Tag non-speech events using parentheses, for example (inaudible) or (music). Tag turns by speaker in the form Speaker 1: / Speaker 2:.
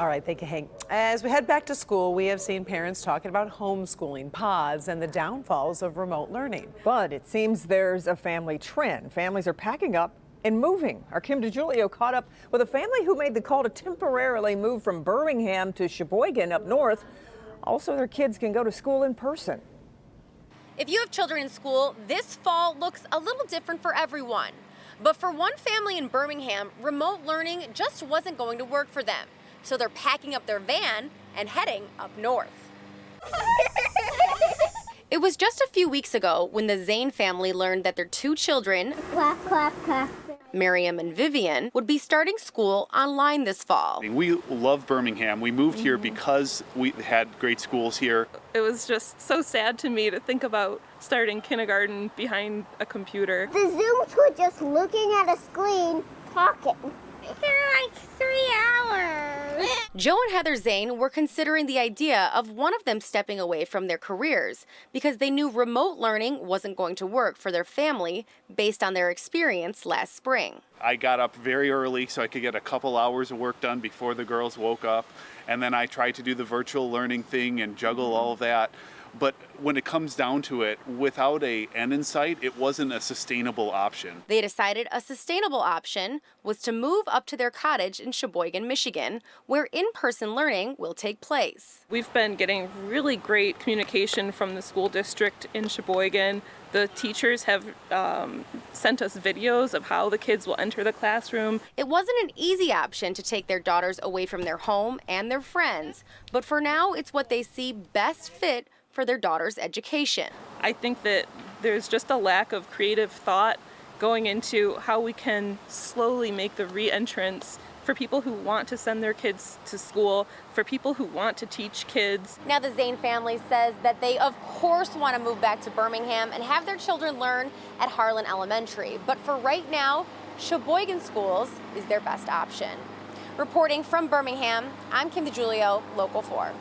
Speaker 1: All right, thank you, Hank. As we head back to school, we have seen parents talking about homeschooling, pods, and the downfalls of remote learning.
Speaker 2: But it seems there's a family trend. Families are packing up and moving. Our Kim DeGiulio caught up with a family who made the call to temporarily move from Birmingham to Cheboygan up north. Also, their kids can go to school in person.
Speaker 3: If you have children in school, this fall looks a little different for everyone. But for one family in Birmingham, remote learning just wasn't going to work for them. So they're packing up their van and heading up north. (laughs) it was just a few weeks ago when the Zane family learned that their two children,
Speaker 4: clap, clap, clap.
Speaker 3: Miriam and Vivian, would be starting school online this fall.
Speaker 5: We love Birmingham. We moved here mm-hmm. because we had great schools here.
Speaker 6: It was just so sad to me to think about starting kindergarten behind a computer.
Speaker 4: The Zooms were just looking at a screen, talking. For like three hours.
Speaker 3: Joe and Heather Zane were considering the idea of one of them stepping away from their careers because they knew remote learning wasn't going to work for their family based on their experience last spring.
Speaker 5: I got up very early so I could get a couple hours of work done before the girls woke up. And then I tried to do the virtual learning thing and juggle all of that. But when it comes down to it, without a end in sight, it wasn't a sustainable option.
Speaker 3: They decided a sustainable option was to move up to their cottage in Cheboygan, Michigan, where in-person learning will take place.
Speaker 6: We've been getting really great communication from the school district in Cheboygan. The teachers have um, sent us videos of how the kids will enter the classroom.
Speaker 3: It wasn't an easy option to take their daughters away from their home and their friends, but for now it's what they see best fit for their daughter's education.
Speaker 6: I think that there's just a lack of creative thought going into how we can slowly make the re-entrance for people who want to send their kids to school, for people who want to teach kids.
Speaker 3: Now the Zane family says that they of course want to move back to Birmingham and have their children learn at Harlan Elementary. But for right now, Cheboygan Schools is their best option. Reporting from Birmingham, I'm Kim DeGiulio, Local 4.